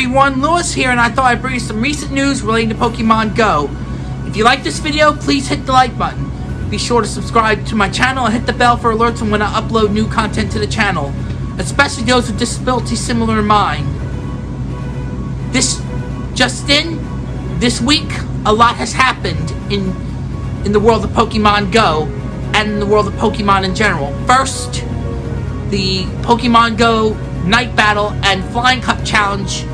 everyone, Lewis here, and I thought I'd bring you some recent news relating to Pokemon Go. If you like this video, please hit the like button. Be sure to subscribe to my channel and hit the bell for alerts when I upload new content to the channel, especially those with disabilities similar to mine. This just in, this week, a lot has happened in in the world of Pokemon Go and in the world of Pokemon in general. First, the Pokemon Go Night Battle and Flying Cup Challenge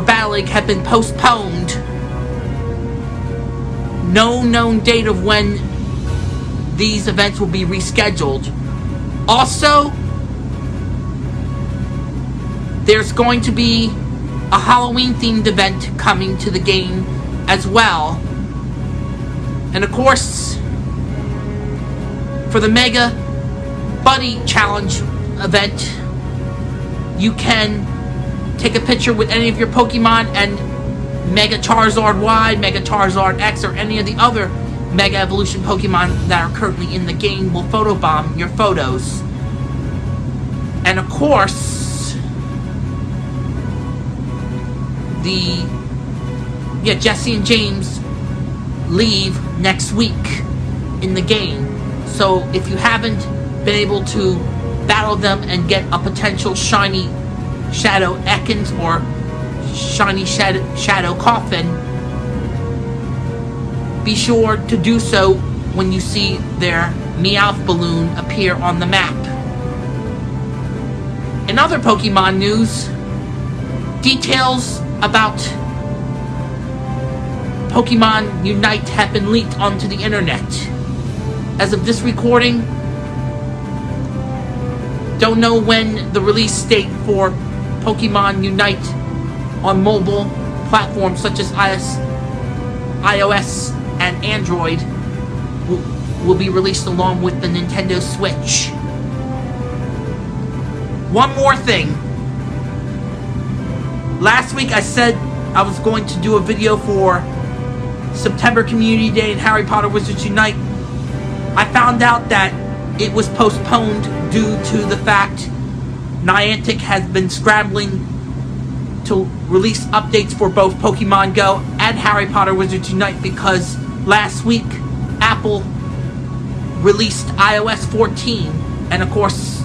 for League have been postponed. No known date of when these events will be rescheduled. Also, there's going to be a Halloween themed event coming to the game as well. And of course, for the Mega Buddy Challenge event, you can take a picture with any of your Pokemon and Mega Charizard Y, Mega Charizard X, or any of the other Mega Evolution Pokemon that are currently in the game will photobomb your photos. And of course, the yeah, Jesse and James leave next week in the game. So if you haven't been able to battle them and get a potential shiny Shadow Ekans or shiny Shadow, Shadow Koffing, be sure to do so when you see their Meowth balloon appear on the map. In other Pokemon news, details about Pokemon Unite have been leaked onto the internet. As of this recording, don't know when the release date for Pokemon Unite on mobile platforms such as iOS iOS and Android will, will be released along with the Nintendo Switch. One more thing. Last week I said I was going to do a video for September Community Day and Harry Potter Wizards Unite. I found out that it was postponed due to the fact Niantic has been scrambling to release updates for both Pokemon Go and Harry Potter Wizards Unite because last week Apple released iOS 14 and of course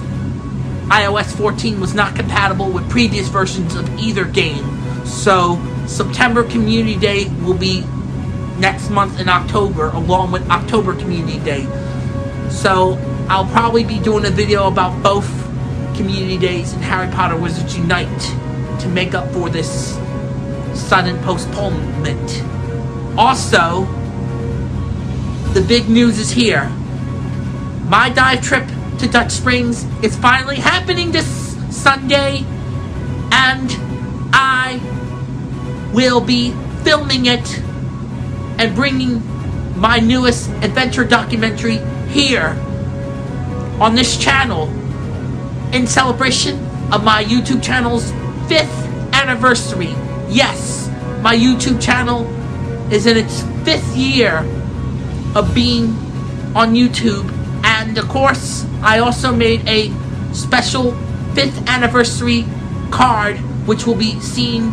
iOS 14 was not compatible with previous versions of either game. So September Community Day will be next month in October along with October Community Day. So I'll probably be doing a video about both Community Days and Harry Potter Wizards Unite to make up for this sudden postponement. Also, the big news is here. My dive trip to Dutch Springs is finally happening this Sunday, and I will be filming it and bringing my newest adventure documentary here on this channel in celebration of my YouTube channel's fifth anniversary. Yes, my YouTube channel is in its fifth year of being on YouTube. And of course, I also made a special fifth anniversary card, which will be seen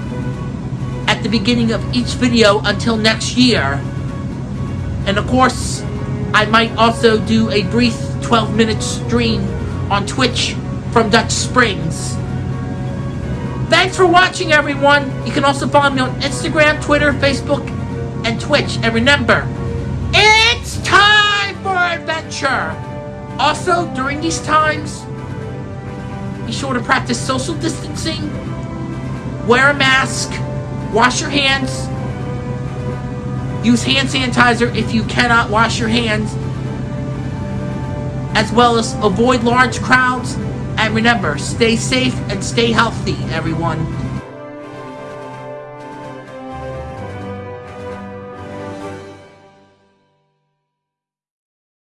at the beginning of each video until next year. And of course, I might also do a brief 12 minute stream on Twitch from Dutch Springs. Thanks for watching, everyone. You can also follow me on Instagram, Twitter, Facebook, and Twitch. And remember, it's time for adventure. Also, during these times, be sure to practice social distancing, wear a mask, wash your hands, use hand sanitizer if you cannot wash your hands, as well as avoid large crowds. And remember, stay safe and stay healthy, everyone.